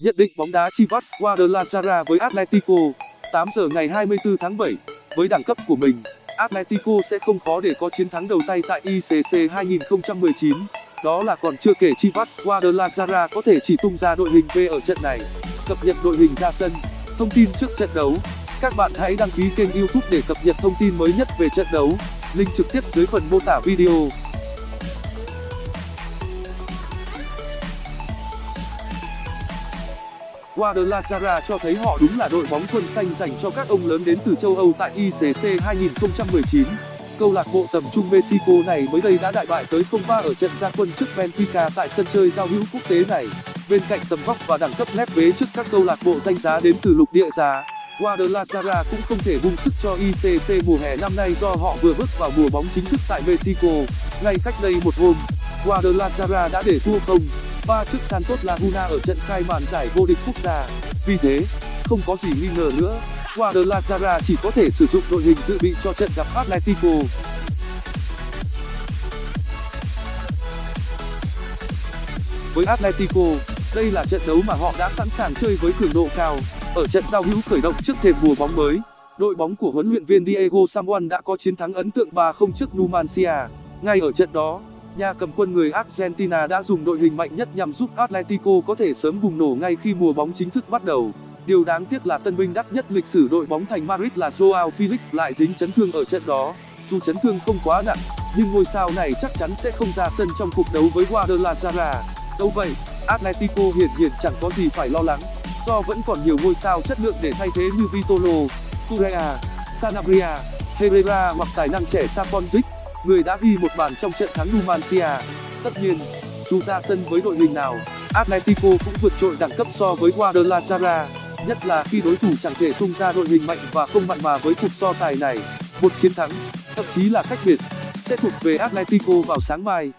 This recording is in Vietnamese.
Nhận định bóng đá Chivas Guadalajara với Atletico. 8 giờ ngày 24 tháng 7 Với đẳng cấp của mình, Atletico sẽ không khó để có chiến thắng đầu tay tại ICC 2019 Đó là còn chưa kể Chivas Guadalajara có thể chỉ tung ra đội hình V ở trận này. Cập nhật đội hình ra sân Thông tin trước trận đấu. Các bạn hãy đăng ký kênh youtube để cập nhật thông tin mới nhất về trận đấu. Link trực tiếp dưới phần mô tả video. Guadalajara cho thấy họ đúng là đội bóng quân xanh dành cho các ông lớn đến từ châu Âu tại ICC 2019. Câu lạc bộ tầm trung Mexico này mới đây đã đại bại tới 0-3 ở trận gia quân trước Benfica tại sân chơi giao hữu quốc tế này. Bên cạnh tầm vóc và đẳng cấp lép vế trước các câu lạc bộ danh giá đến từ lục địa giá, Guadalajara cũng không thể bung sức cho ICC mùa hè năm nay do họ vừa bước vào mùa bóng chính thức tại Mexico. Ngay cách đây một hôm, Guadalajara đã để thua không ba trước Santos Laguna ở trận khai màn giải vô địch quốc gia. Vì thế, không có gì nghi ngờ nữa, Guadalajara chỉ có thể sử dụng đội hình dự bị cho trận gặp Atletico. Với Atletico, đây là trận đấu mà họ đã sẵn sàng chơi với cường độ cao. Ở trận giao hữu khởi động trước thềm mùa bóng mới, đội bóng của huấn luyện viên Diego Samuel đã có chiến thắng ấn tượng 3-0 trước Numancia. Ngay ở trận đó, nhà cầm quân người Argentina đã dùng đội hình mạnh nhất nhằm giúp Atletico có thể sớm bùng nổ ngay khi mùa bóng chính thức bắt đầu. Điều đáng tiếc là tân binh đắt nhất lịch sử đội bóng thành Madrid là Joao Felix lại dính chấn thương ở trận đó. Dù chấn thương không quá nặng, nhưng ngôi sao này chắc chắn sẽ không ra sân trong cuộc đấu với Guadalajara. Dẫu vậy, Atletico hiển nhiên chẳng có gì phải lo lắng, do vẫn còn nhiều ngôi sao chất lượng để thay thế như Vitolo, Correa, Sanabria, Herrera hoặc tài năng trẻ Saponjic người đã ghi một bàn trong trận thắng Numancia. Tất nhiên, dù ra sân với đội hình nào, Atletico cũng vượt trội đẳng cấp so với Guadalajara, nhất là khi đối thủ chẳng thể tung ra đội hình mạnh và không mặn mà với cuộc so tài này. Một chiến thắng, thậm chí là cách biệt, sẽ thuộc về Atletico vào sáng mai.